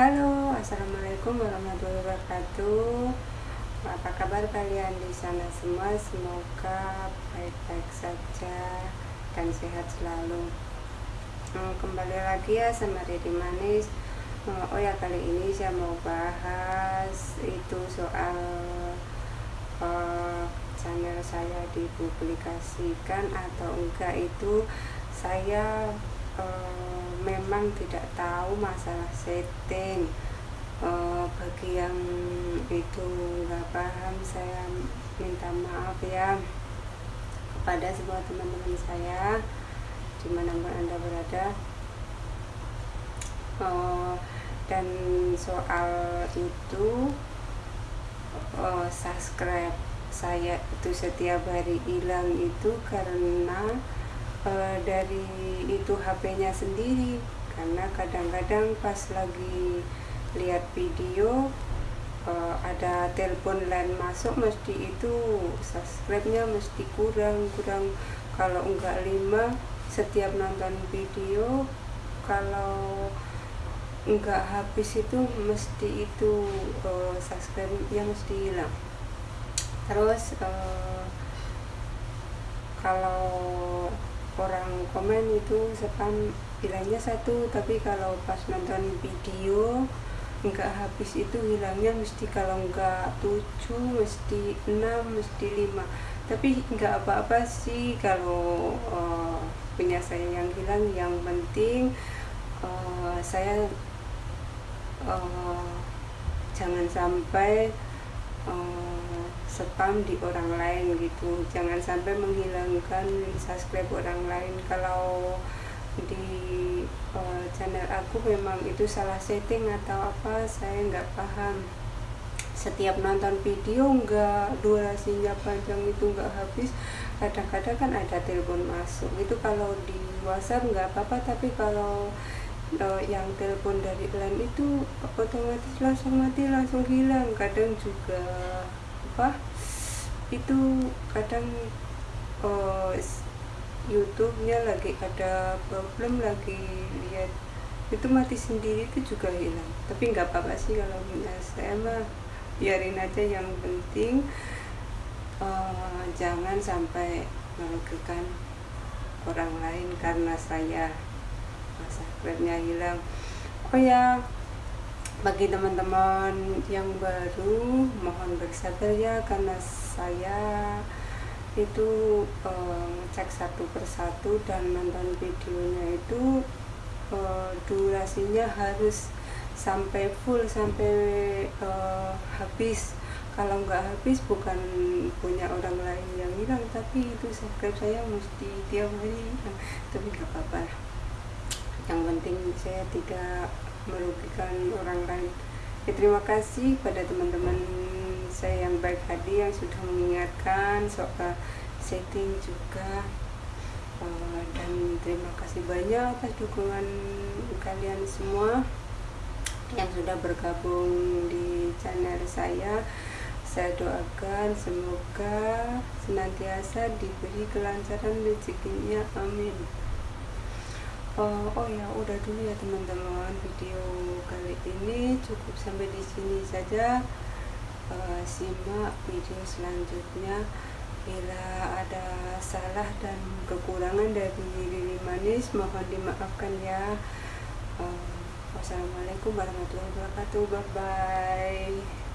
Halo, assalamualaikum warahmatullahi wabarakatuh. Apa kabar kalian di sana semua? Semoga baik-baik saja dan sehat selalu. Hmm, kembali lagi ya sama Dedi Manis. Hmm, oh ya kali ini saya mau bahas itu soal uh, channel saya dipublikasikan atau enggak itu saya uh, memang tidak tahu masalah setting. Uh, bagi yang itu nggak paham saya minta maaf ya kepada semua teman-teman saya di mana pun anda berada. Uh, dan soal itu uh, subscribe saya itu setiap hari hilang itu karena uh, dari itu HP-nya sendiri karena kadang-kadang pas lagi lihat video uh, ada telepon lain masuk mesti itu subscribe-nya mesti kurang kurang. Kalau enggak lima setiap nonton video kalau enggak habis itu mesti itu uh, subscribe-nya mesti hilang. Terus uh, kalau orang komen itu spam bilangnya satu tapi kalau pas nonton video nggak habis itu hilangnya mesti kalau nggak tujuh mesti enam mesti lima. Tapi nggak apa-apa sih kalau uh, punya saya yang hilang yang penting uh, saya uh, jangan sampai uh, spam di orang lain gitu. Jangan sampai menghilangkan subscribe orang lain. Kalau di uh, channel aku memang itu salah setting atau apa saya nggak paham. Setiap nonton video nggak durasinya panjang itu nggak habis. Kadang-kadang kan ada telepon masuk. Itu kalau di WhatsApp nggak apa-apa tapi kalau uh, yang telepon dari lain itu otomatis langsung mati langsung hilang. Kadang juga apa itu kadang uh, YouTube-nya lagi ada problem lagi lihat itu mati sendiri itu juga hilang. Tapi nggak apa-apa sih kalau saya mah biarin aja yang penting uh, jangan sampai merugikan orang lain karena saya masa hilang. Oh ya bagi teman-teman yang baru mohon bersabar ya karena saya itu uh, ngecek satu persatu dan nonton videonya itu uh, durasinya harus sampai full sampai uh, habis. Kalau nggak habis bukan punya orang lain yang hilang tapi itu subscribe saya mesti tiap hari. Tapi nggak apa-apa. Yang penting saya tidak merugikan orang lain. Ya, terima kasih pada teman-teman saya yang baik hati yang sudah mengingatkan soal setting juga. Uh, dan terima kasih banyak atas dukungan kalian semua yang sudah bergabung di channel saya. Saya doakan semoga senantiasa diberi kelancaran rezekinya. Amin uh, oh ya udah dulu ya teman-teman. Video kali ini cukup sampai di sini saja. Uh, simak video selanjutnya. Bila ada salah dan kekurangan dari diri manis mohon dimaafkan ya. Uh, wassalamualaikum warahmatullahi wabarakatuh. Bye bye